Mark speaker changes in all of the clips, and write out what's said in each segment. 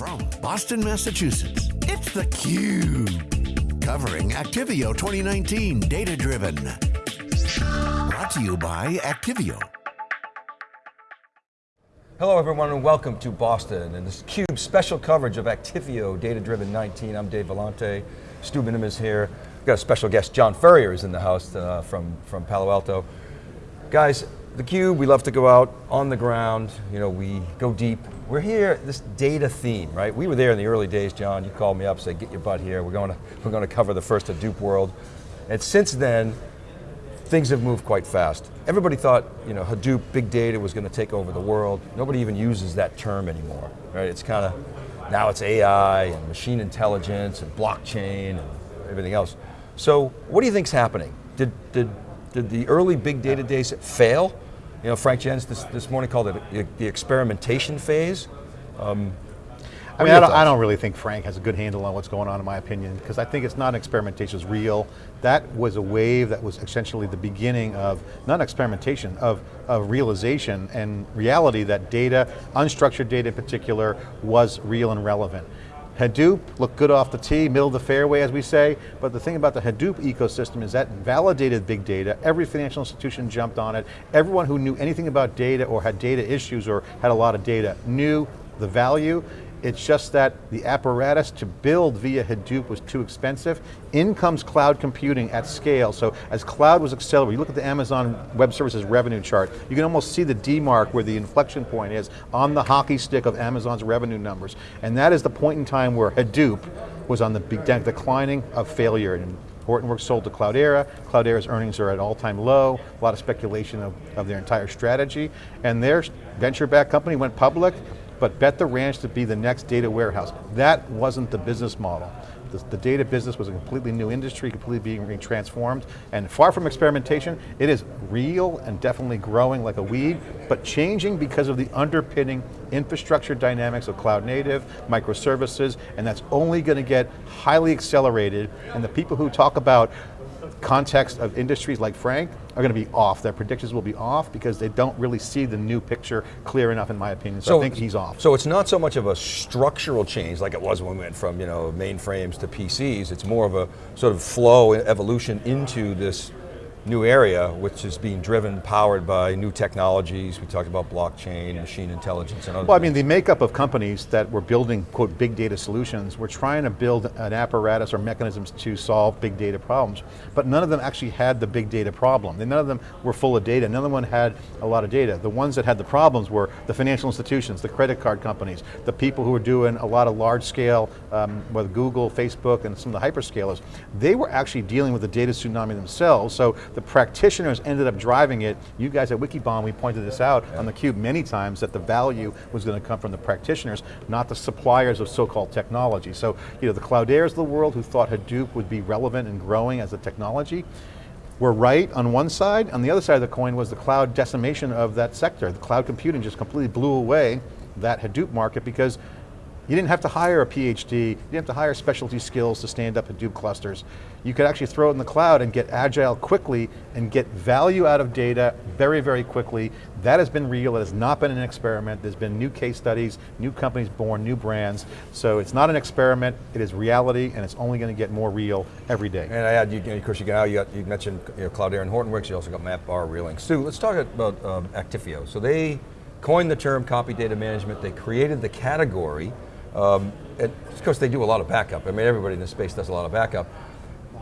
Speaker 1: From Boston, Massachusetts, it's theCUBE. Covering Actifio 2019 Data Driven. Brought to you by Actifio.
Speaker 2: Hello everyone and welcome to Boston and this CUBE special coverage of Actifio Data Driven 19. I'm Dave Vellante, Stu Miniman is here. We've got a special guest, John Furrier is in the house uh, from, from Palo Alto. Guys, the Cube, we love to go out on the ground, you know, we go deep. We're here, this data theme, right? We were there in the early days, John, you called me up, said get your butt here, we're going to, we're going to cover the first Hadoop world. And since then, things have moved quite fast. Everybody thought, you know, Hadoop, big data was going to take over the world. Nobody even uses that term anymore, right? It's kind of, now it's AI and machine intelligence and blockchain and everything else. So what do you think's happening? Did, did did the early big data days fail? You know, Frank Jens this, this morning called it the experimentation phase. Um,
Speaker 3: I mean, I don't, I don't, really think Frank has a good handle on what's going on in my opinion, because I think it's not experimentation, it's real. That was a wave that was essentially the beginning of, not experimentation, of, of realization and reality that data, unstructured data in particular, was real and relevant. Hadoop looked good off the tee, middle of the fairway as we say, but the thing about the Hadoop ecosystem is that validated big data, every financial institution jumped on it, everyone who knew anything about data or had data issues or had a lot of data knew the value, it's just that the apparatus to build via Hadoop was too expensive. In comes cloud computing at scale. So as cloud was accelerating, you look at the Amazon Web Services revenue chart, you can almost see the D mark where the inflection point is on the hockey stick of Amazon's revenue numbers. And that is the point in time where Hadoop was on the declining of failure. And Hortonworks sold to Cloudera. Cloudera's earnings are at all-time low. A lot of speculation of, of their entire strategy. And their venture-backed company went public but bet the ranch to be the next data warehouse. That wasn't the business model. The, the, data business was a completely new industry, completely being transformed, and far from experimentation, it is real and definitely growing like a weed, but changing because of the underpinning infrastructure dynamics of cloud native, microservices, and that's only going to get highly accelerated, and the people who talk about context of industries like Frank are going to be off. Their predictions will be off because they don't really see the new picture clear enough in my opinion, so, so I think he's off.
Speaker 2: So it's not so much of a structural change like it was when we went from you know mainframes to PCs, it's more of a sort of flow evolution into this new area, which is being driven, powered by new technologies. We talked about blockchain, machine intelligence, and other
Speaker 3: Well,
Speaker 2: things.
Speaker 3: I mean, the makeup of companies that were building, quote, big data solutions, were trying to build an apparatus or mechanisms to solve big data problems, but none of them actually had the big data problem. None of them were full of data, none of them had a lot of data. The ones that had the problems were the financial institutions, the credit card companies, the people who were doing a lot of large scale, um, with Google, Facebook, and some of the hyperscalers. They were actually dealing with the data tsunami themselves, so the practitioners ended up driving it. You guys at Wikibon, we pointed this out yeah. on the cube many times that the value was going to come from the practitioners, not the suppliers of so-called technology. So, you know, the Clouderas of the world who thought Hadoop would be relevant and growing as a technology, were right on one side, on the other side of the coin was the cloud decimation of that sector. The cloud computing just completely blew away that Hadoop market because you didn't have to hire a PhD, you didn't have to hire specialty skills to stand up Hadoop clusters. You could actually throw it in the cloud and get agile quickly and get value out of data very, very quickly. That has been real, it has not been an experiment. There's been new case studies, new companies born, new brands. So it's not an experiment, it is reality and it's only going to get more real every day.
Speaker 2: And I add, you, of course, you, you, you mentioned you know, Cloudera and Hortonworks, you also got MapR, Reeling. Stu, let's talk about um, Actifio. So they coined the term copy data management, they created the category, um, and of course they do a lot of backup. I mean, everybody in this space does a lot of backup.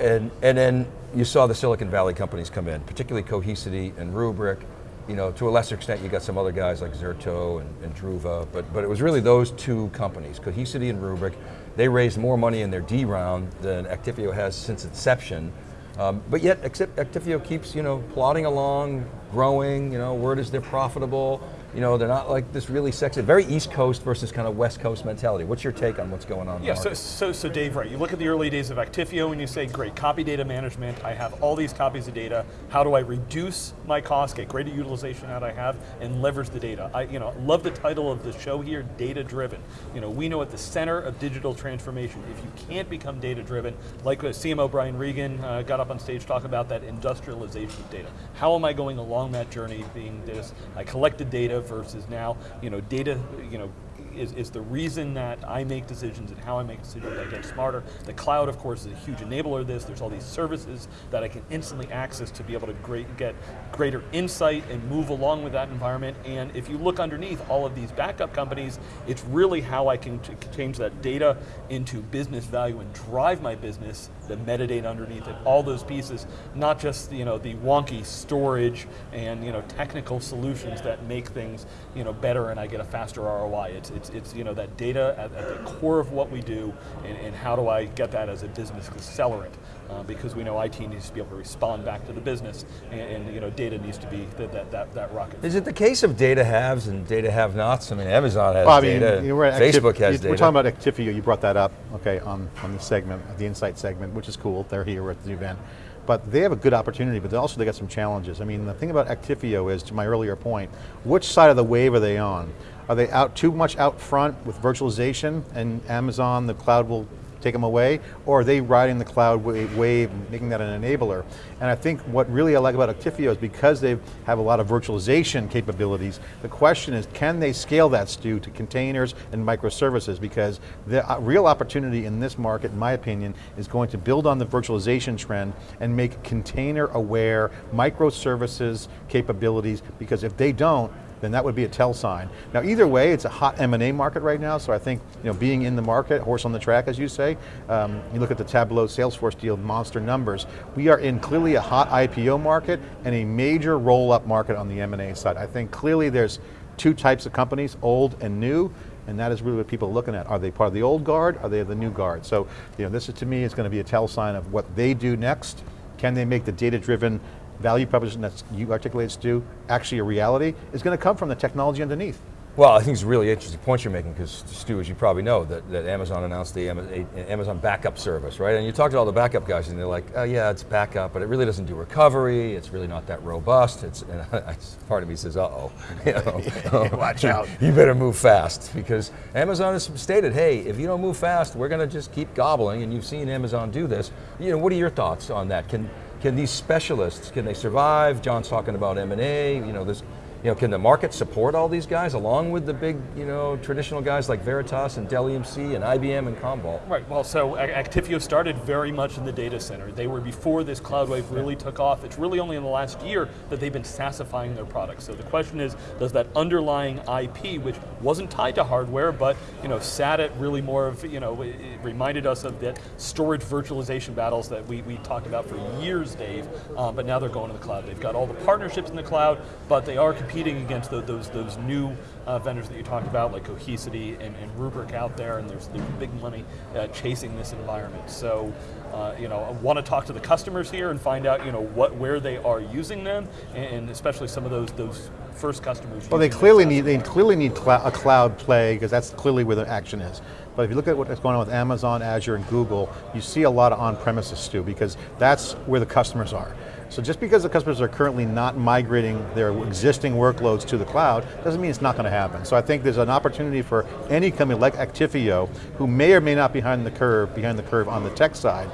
Speaker 2: And, and then you saw the Silicon Valley companies come in, particularly Cohesity and Rubrik. You know, to a lesser extent, you got some other guys like Zerto and, and Druva, but, but it was really those two companies, Cohesity and Rubrik. They raised more money in their D round than Actifio has since inception. Um, but yet, Actifio keeps, you know, plodding along, growing, you know, word is they're profitable, you know, they're not like this really sexy, very East Coast versus kind of West Coast mentality. What's your take on what's going on
Speaker 4: Yeah, so, so, so Dave, right, you look at the early days of Actifio and you say, great, copy data management, I have all these copies of data, how do I reduce my cost, get greater utilization out I have, and leverage the data. I you know, love the title of the show here, data driven. You know, we know at the center of digital transformation, if you can't become data driven, like CMO Brian Reagan uh, got up on stage to talk about that industrialization of data. How am I going along that journey being this, I collected data versus now, you know, data, you know, is, is the reason that I make decisions and how I make decisions, I get smarter. The cloud, of course, is a huge enabler of this. There's all these services that I can instantly access to be able to great, get greater insight and move along with that environment. And if you look underneath all of these backup companies, it's really how I can change that data into business value and drive my business, the metadata underneath it, all those pieces, not just you know the wonky storage and you know technical solutions that make things you know better and I get a faster ROI. It's it's, it's you know that data at, at the core of what we do, and, and, how do I get that as a business accelerant? Uh, because we know IT needs to be able to respond back to the business, and, and you know data needs to be the, that that that rocket.
Speaker 2: Is it the case of data haves and data have-nots? I mean, Amazon has well, I mean, data. You know, Facebook Activ has data.
Speaker 3: We're talking about Actifio. You brought that up, okay, on on the segment, the Insight segment, which is cool. They're here at the event but they have a good opportunity, but also they got some challenges. I mean, the thing about Actifio is, to my earlier point, which side of the wave are they on? Are they out too much out front with virtualization and Amazon, the cloud will take them away, or are they riding the cloud wave, making that an enabler? And I think what really I like about Actifio is because they have a lot of virtualization capabilities, the question is, can they scale that, Stu, to containers and microservices? Because the uh, real opportunity in this market, in my opinion, is going to build on the virtualization trend and make container aware microservices capabilities, because if they don't, then that would be a tell sign. Now either way, it's a hot M&A market right now, so I think you know, being in the market, horse on the track as you say, um, you look at the Tableau Salesforce deal, monster numbers, we are in clearly a hot IPO market and a major roll-up market on the M&A side. I think clearly there's two types of companies, old and new, and that is really what people are looking at. Are they part of the old guard, are they the new guard? So you know, this is to me is going to be a tell sign of what they do next. Can they make the data-driven value proposition that you articulated, Stu, actually a reality, is going to come from the technology underneath.
Speaker 2: Well, I think it's a really interesting point you're making because Stu, as you probably know, that, that Amazon announced the Amazon backup service, right? And you talk to all the backup guys and they're like, oh yeah, it's backup, but it really doesn't do recovery, it's really not that robust. It's, and I, part of me says, uh-oh. You
Speaker 3: know, Watch out.
Speaker 2: You better move fast because Amazon has stated, hey, if you don't move fast, we're going to just keep gobbling and you've seen Amazon do this. You know, what are your thoughts on that? Can, can these specialists, can they survive? John's talking about M&A, you know, this you know, can the market support all these guys along with the big, you know, traditional guys like Veritas and Dell EMC and IBM and Commvault?
Speaker 4: Right, well, so Actifio started very much in the data center. They were before this cloud wave really took off. It's really only in the last year that they've been SaaSifying their products. So the question is, does that underlying IP, which wasn't tied to hardware, but, you know, sat at really more of, you know, it reminded us of that storage virtualization battles that we, we talked about for years, Dave, um, but now they're going to the cloud. They've got all the partnerships in the cloud, but they are competing competing against the, those those new uh, vendors that you talked about, like Cohesity and, and Rubrik out there, and there's, there's big money uh, chasing this environment. So, uh, you know, I want to talk to the customers here and find out, you know, what where they are using them, and, and especially some of those those first customers.
Speaker 3: Well, they clearly need they clearly need cl a cloud play because that's clearly where the action is. But if you look at what's going on with Amazon, Azure, and Google, you see a lot of on-premises too, because that's where the customers are. So just because the customers are currently not migrating their existing workloads to the cloud, doesn't mean it's not going to happen. So I think there's an opportunity for any company like Actifio, who may or may not be behind the curve, behind the curve on the tech side,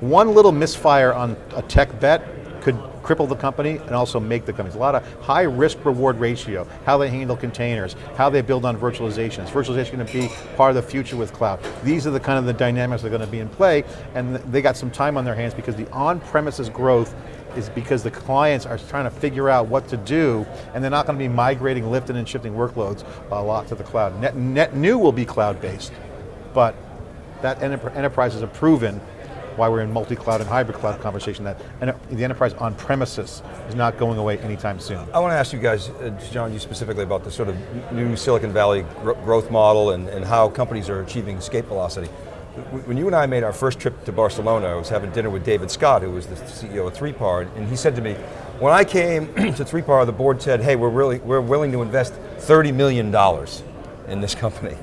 Speaker 3: one little misfire on a tech bet could cripple the company and also make the company. a lot of high risk reward ratio, how they handle containers, how they build on virtualization. Virtualization is virtualization going to be part of the future with cloud? These are the kind of the dynamics that are going to be in play and they got some time on their hands because the on-premises growth is because the clients are trying to figure out what to do and they're not going to be migrating, lifting and shifting workloads a lot to the cloud. Net, net new will be cloud-based, but that enterprises have proven why we're in multi-cloud and hybrid cloud conversation that the enterprise on premises is not going away anytime soon.
Speaker 2: I want to ask you guys, uh, John, you specifically about the sort of new Silicon Valley growth model and, and how companies are achieving escape velocity. When you and I made our first trip to Barcelona, I was having dinner with David Scott, who was the CEO of 3PAR, and he said to me, when I came to 3PAR, the board said, hey, we're, really, we're willing to invest $30 million in this company.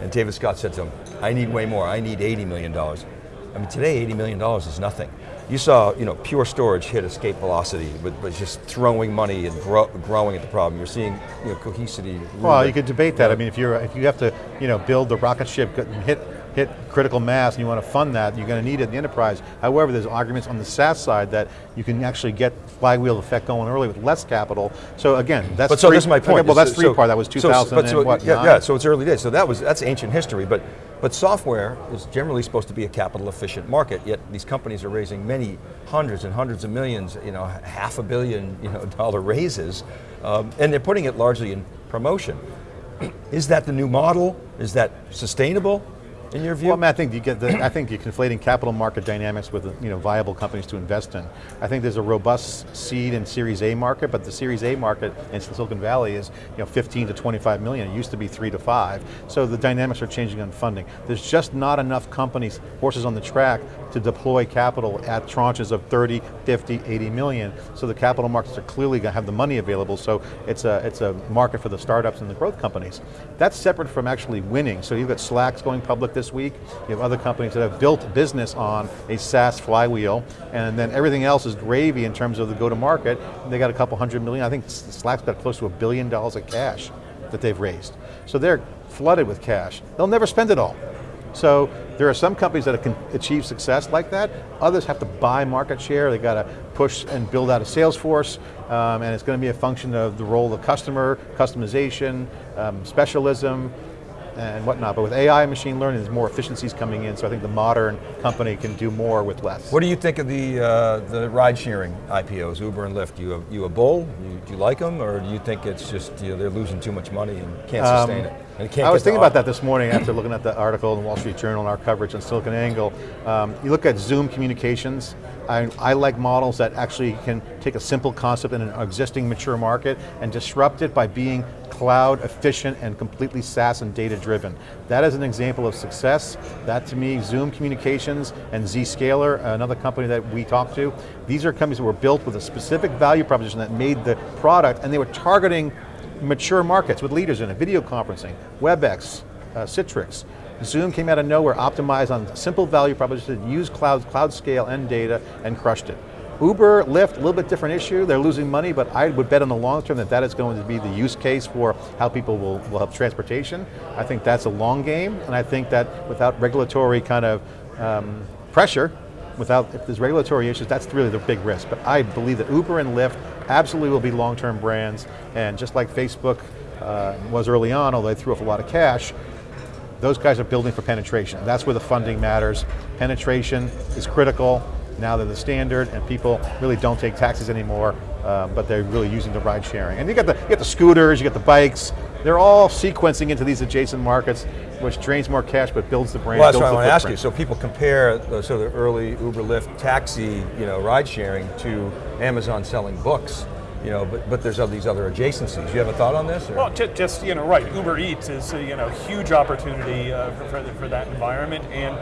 Speaker 2: And David Scott said to him, I need way more, I need $80 million. I mean, today $80 million is nothing. You saw, you know, Pure Storage hit escape velocity with, with just throwing money and grow, growing at the problem. You're seeing, you know, Cohesity.
Speaker 3: Well, you could debate that. I mean, if you're if you have to, you know, build the rocket ship and hit hit critical mass and you want to fund that, you're going to need it in the enterprise. However, there's arguments on the SaaS side that you can actually get flywheel effect going early with less capital. So again, that's
Speaker 2: But so
Speaker 3: three,
Speaker 2: this is my point.
Speaker 3: Okay, well, that's
Speaker 2: So-
Speaker 3: three
Speaker 2: so-
Speaker 3: part. That was
Speaker 2: so-
Speaker 3: 2000
Speaker 2: but so-
Speaker 3: and what,
Speaker 2: yeah, yeah, so it's early days. So that was that's ancient history, but but software is generally supposed to be a capital efficient market. Yet these companies are raising many hundreds and hundreds of millions, you know, half a billion, you know, dollar raises, um, and they're putting it largely in promotion. Is that the new model? Is that sustainable? In your view?
Speaker 3: Well, I, mean, I think you get the, I think you're conflating capital market dynamics with you know viable companies to invest in. I think there's a robust seed and Series A market, but the Series A market in Silicon Valley is you know 15 to 25 million. It used to be three to five. So the dynamics are changing on funding. There's just not enough companies, horses on the track, to deploy capital at tranches of 30, 50, 80 million. So the capital markets are clearly going to have the money available. So it's a it's a market for the startups and the growth companies. That's separate from actually winning. So you've got Slack's going public this week. You have other companies that have built business on a SaaS flywheel, and then everything else is gravy in terms of the go-to-market. They got a couple hundred million, I think Slack's got close to a billion dollars of cash that they've raised. So they're flooded with cash. They'll never spend it all. So there are some companies that can achieve success like that. Others have to buy market share. They got to push and build out a sales force, um, and it's going to be a function of the role of the customer, customization, um, specialism, and whatnot. But with AI and machine learning, there's more efficiencies coming in, so I think the modern company can do more with less.
Speaker 2: What do you think of the uh, the ride sharing IPOs, Uber and Lyft? You a, you a bull? You, do you like them, or do you think it's just you know, they're losing too much money and can't sustain it?
Speaker 3: I was thinking about that this morning after looking at the article in the Wall Street Journal and our coverage on SiliconANGLE. Um, you look at Zoom Communications, I, I like models that actually can take a simple concept in an existing mature market and disrupt it by being cloud efficient and completely SaaS and data driven. That is an example of success. That to me, Zoom Communications and Zscaler, another company that we talked to, these are companies that were built with a specific value proposition that made the product and they were targeting mature markets with leaders in it, video conferencing, WebEx, uh, Citrix. Zoom came out of nowhere, optimized on simple value proposition, used cloud, cloud scale and data, and crushed it. Uber, Lyft, a little bit different issue. They're losing money, but I would bet on the long term that that is going to be the use case for how people will, will have transportation. I think that's a long game, and I think that without regulatory kind of um, pressure, without, if there's regulatory issues, that's really the big risk. But I believe that Uber and Lyft absolutely will be long-term brands, and just like Facebook uh, was early on, although they threw off a lot of cash, those guys are building for penetration. That's where the funding matters. Penetration is critical. Now they're the standard, and people really don't take taxis anymore, um, but they're really using the ride sharing. And you got the you got the scooters, you got the bikes. They're all sequencing into these adjacent markets, which drains more cash but builds the brand.
Speaker 2: Well, that's what I want to ask you. So people compare uh, the, so the early Uber, Lyft, taxi, you know, ride sharing to Amazon selling books. You know, but, but there's all these other adjacencies. You have a thought on this? or-
Speaker 4: Well, ju- just you know, right. Uber Eats is a, you know huge opportunity uh, for, for, for that environment, and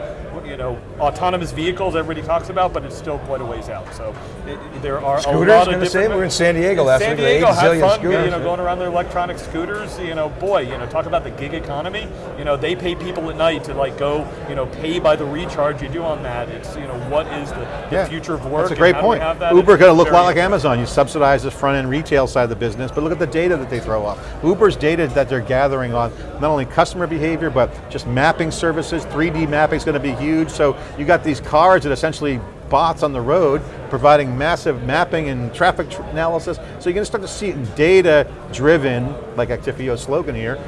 Speaker 4: you know, autonomous vehicles everybody talks about, but it's still quite a ways out. So it, there are
Speaker 2: Scooters,
Speaker 4: a lot of different.
Speaker 2: We were in San Diego last
Speaker 4: San
Speaker 2: week,
Speaker 4: Diego had fun,
Speaker 2: scooters,
Speaker 4: you know,
Speaker 2: yeah.
Speaker 4: going around their electronic scooters. You know, boy, you know, talk about the gig economy. You know, they pay people at night to like go, you know, pay by the recharge you do on that. It's you know, what is the, the
Speaker 3: Yeah,
Speaker 4: future of work?
Speaker 3: That's a great point. Uber going to look a lot like Amazon. You subsidize the front end retail side of the business, but look at the data that they throw off. Uber's data that they're gathering on not only customer behavior, but just mapping services. 3D mapping is going to be huge. So you got these cars that essentially bots on the road providing massive mapping and traffic tr analysis. So you're going to start to see data driven, like Actifio's slogan here,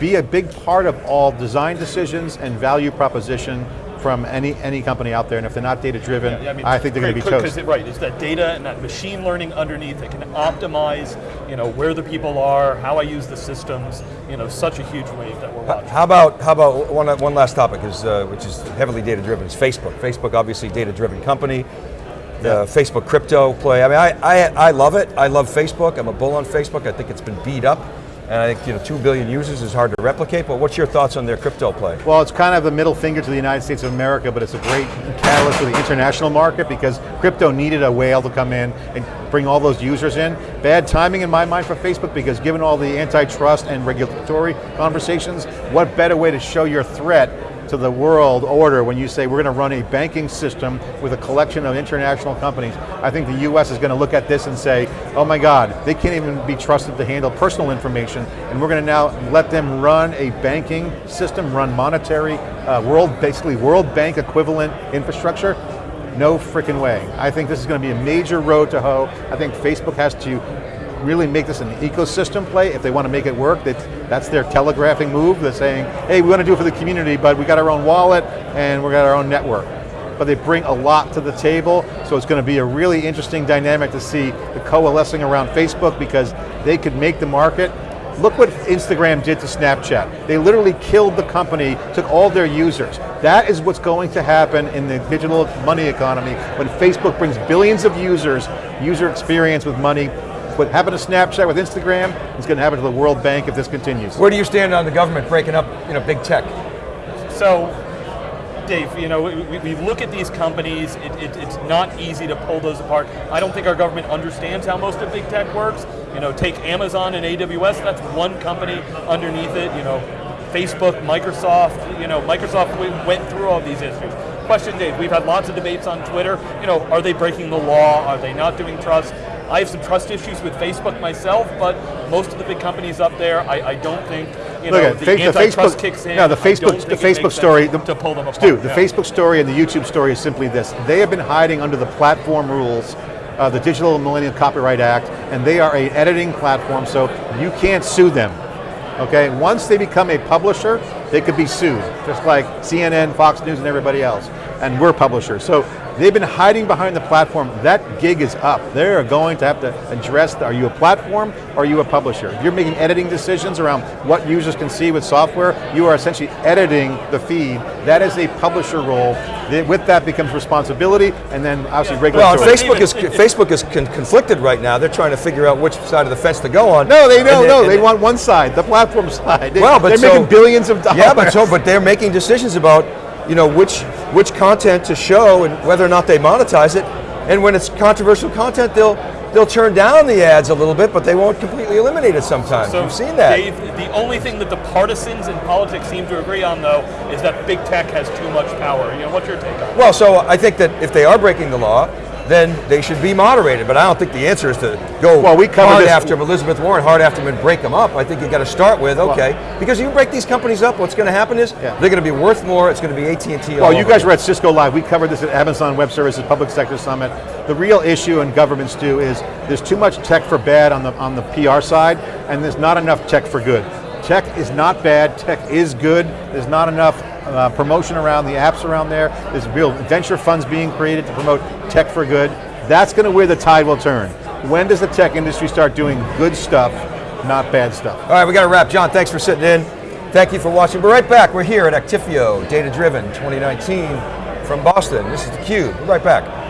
Speaker 3: be a big part of all design decisions and value proposition from any any company out there, and if they're not data driven,
Speaker 4: Yeah, mean,
Speaker 3: I think they're going to be toast.
Speaker 4: Because right, it's that data and that machine learning underneath that can optimize, you know, where the people are, how I use the systems. You know, such a huge wave that we're watching.
Speaker 2: How about how about one one last topic is uh, which is heavily data driven is Facebook. Facebook obviously data driven company. The Facebook crypto play. I mean, I, I I love it. I love Facebook. I'm a bull on Facebook. I think it's been beat up, and I think you know two billion users is hard to replicate. But what's your thoughts on their crypto play?
Speaker 3: Well, it's kind of the middle finger to the United States of America, but it's a great catalyst for the international market because crypto needed a whale to come in and bring all those users in. Bad timing in my mind for Facebook because given all the antitrust and regulatory conversations, what better way to show your threat to the world order when you say we're going to run a banking system with a collection of international companies. I think the US is going to look at this and say, oh my God, they can't even be trusted to handle personal information, and we're going to now let them run a banking system, run monetary, uh, world, basically World Bank equivalent infrastructure. No freaking way. I think this is going to be a major road to hoe. I think Facebook has to really make this an ecosystem play if they want to make it work. That's, that's their telegraphing move. They're saying, hey, we want to do it for the community, but we got our own wallet and we got our own network. But they bring a lot to the table, so it's going to be a really interesting dynamic to see the coalescing around Facebook because they could make the market Look what Instagram did to Snapchat. They literally killed the company, took all their users. That is what's going to happen in the digital money economy when Facebook brings billions of users, user experience with money, what happened to Snapchat with Instagram is going to happen to the World Bank if this continues.
Speaker 2: Where do you stand on the government breaking up you know, big tech?
Speaker 4: So, Dave, you know, we, we look at these companies, it, it, it's not easy to pull those apart. I don't think our government understands how most of big tech works. You know, take Amazon and AWS, that's one company underneath it, you know, Facebook, Microsoft, you know, Microsoft went through all these issues. Question, Dave, we've had lots of debates on Twitter, you know, are they breaking the law, are they not doing trust? I have some trust issues with Facebook myself, but most of the big companies up there, I, I don't think you know,
Speaker 3: Look at,
Speaker 4: the,
Speaker 3: the Facebook,
Speaker 4: kicks in.
Speaker 3: No, the Facebook, the Facebook story, the,
Speaker 4: to pull them apart.
Speaker 3: Stu, the yeah. Facebook story and the YouTube story is simply this: they have been hiding under the platform rules, uh, the Digital Millennium Copyright Act, and they are a editing platform, so you can't sue them. Okay, once they become a publisher, they could be sued, just like CNN, Fox News, and everybody else. And we're publishers. So They've been hiding behind the platform. That gig is up. They're going to have to address, are you a platform or are you a publisher? If you're making editing decisions around what users can see with software, you are essentially editing the feed. That is a publisher role. With that becomes responsibility and then obviously regulatory.
Speaker 2: Well, Facebook is, Facebook is con conflicted right now. They're trying to figure out which side of the fence to go on.
Speaker 3: No, they don't, no, they, they want one side, the platform side. They, well, but they're so, making billions of dollars.
Speaker 2: Yeah, but so, but they're making decisions about you know, which, which content to show and whether or not they monetize it. And when it's controversial content, they'll, they'll turn down the ads a little bit, but they won't completely eliminate it sometimes. So You've seen that.
Speaker 4: Dave, the only thing that the partisans in politics seem to agree on, though, is that big tech has too much power. You know, what's your take on that?
Speaker 2: Well, so I think that if they are breaking the law, then they should be moderated. But I don't think the answer is to go well, we hard this. after Elizabeth Warren, hard after them and break them up. I think you got to start with, okay, well, because you break these companies up, what's going to happen is yeah. they're going to be worth more, it's going to be AT&T
Speaker 3: Well, you guys were at Cisco Live, we covered this at Amazon Web Services Public Sector Summit. The real issue in governments do is there's too much tech for bad on the, on the PR side, and there's not enough tech for good. Tech is not bad, tech is good, there's not enough uh, promotion around the apps around there, there's real venture funds being created to promote tech for good. That's going to where the tide will turn. When does the tech industry start doing good stuff, not bad stuff?
Speaker 2: All right, we got to wrap. John, thanks for sitting in. Thank you for watching. We're right back. We're here at Actifio Data Driven 2019 from Boston. This is theCUBE. We're right back.